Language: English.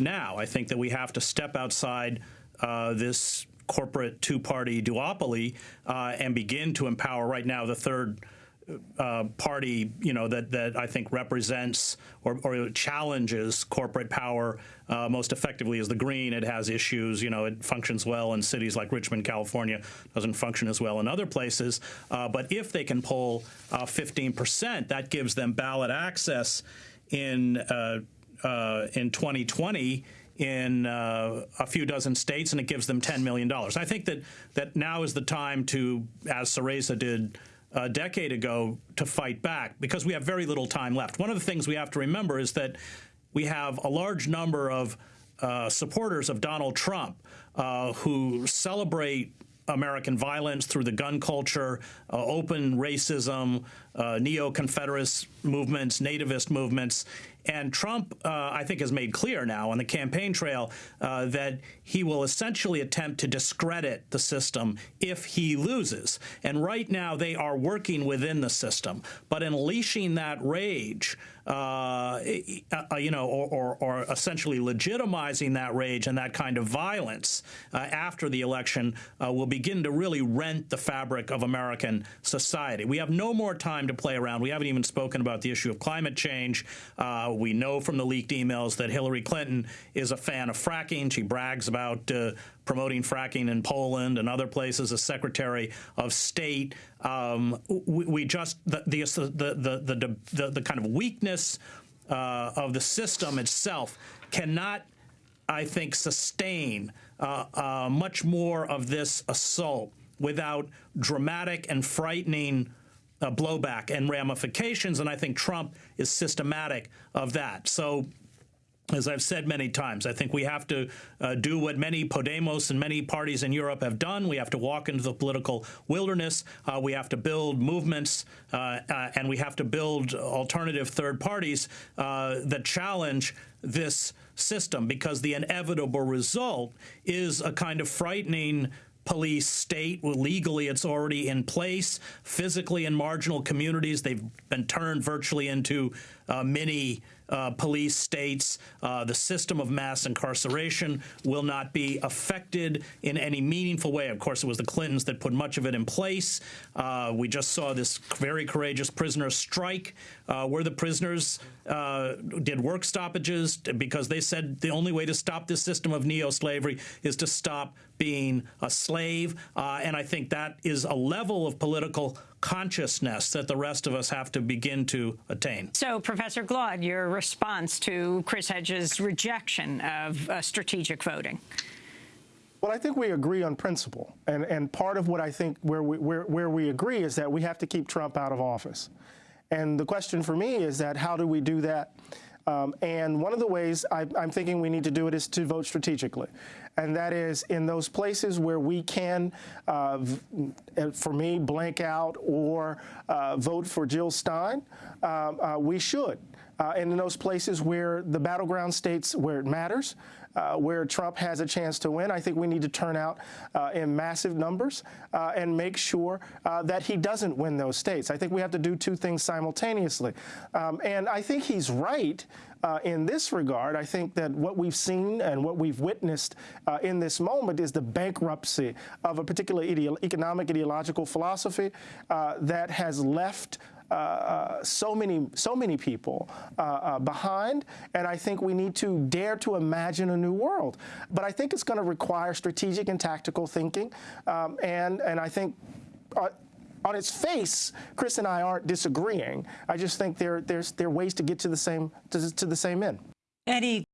now. I think that we have to step outside uh, this corporate two-party duopoly uh, and begin to empower right now the third uh, party, you know, that, that I think represents or, or challenges corporate power uh, most effectively is the Green. It has issues, you know, it functions well in cities like Richmond, California, doesn't function as well in other places. Uh, but if they can pull 15%, uh, that gives them ballot access in uh, in 2020 in uh, a few dozen states, and it gives them $10 million. I think that, that now is the time to, as Syriza did a decade ago to fight back because we have very little time left. One of the things we have to remember is that we have a large number of uh, supporters of Donald Trump uh, who celebrate American violence through the gun culture, uh, open racism, uh, neo-Confederist movements, nativist movements, and Trump, uh, I think, has made clear now on the campaign trail uh, that he will essentially attempt to discredit the system if he loses. And right now, they are working within the system. But unleashing that rage, uh, uh you know, or, or, or, essentially legitimizing that rage and that kind of violence uh, after the election uh, will begin to really rent the fabric of American society. We have no more time to play around. We haven't even spoken about the issue of climate change. Uh, we know from the leaked emails that Hillary Clinton is a fan of fracking. She brags about uh, promoting fracking in Poland and other places as Secretary of State. Um, we, we, just the the, the the the the, kind of weakness uh, of the system itself cannot, I think, sustain uh, uh, much more of this assault without dramatic and frightening uh, blowback and ramifications, and I think Trump is systematic of that. So as I've said many times, I think we have to uh, do what many Podemos and many parties in Europe have done. We have to walk into the political wilderness. Uh, we have to build movements, uh, uh and we have to build alternative third parties uh, that challenge this system because the inevitable result is a kind of frightening police state. Legally, it's already in place. Physically, in marginal communities, they've been turned virtually into uh, mini uh, police states. Uh, the system of mass incarceration will not be affected in any meaningful way. Of course, it was the Clintons that put much of it in place. Uh, we just saw this very courageous prisoner strike uh, where the prisoners uh, did work stoppages because they said the only way to stop this system of neo-slavery is to stop being a slave. And I think that is a level of political consciousness that the rest of us have to begin to attain. So, Professor Glaude, your response to Chris Hedges' rejection of uh, strategic voting? Well, I think we agree on principle, and and part of what I think where we where where we agree is that we have to keep Trump out of office, and the question for me is that how do we do that? Um, and one of the ways I, am thinking we need to do it is to vote strategically. And that is in those places where we can, uh, for me, blank out or uh, vote for Jill Stein, um, uh, we should. Uh, and in those places where the battleground states where it matters, uh, where Trump has a chance to win. I think we need to turn out uh, in massive numbers uh, and make sure uh, that he doesn't win those states. I think we have to do two things simultaneously. Um, and I think he's right uh, in this regard. I think that what we've seen and what we've witnessed uh, in this moment is the bankruptcy of a particular economic ideological philosophy that has left uh, uh, so many so many people uh, behind, and I think we need to dare to imagine a new world. But I think it's going to require strategic and tactical thinking, um, and and I think on its face, Chris and I aren't disagreeing. I just think there there's there are ways to get to the same to, to the same end. Eddie,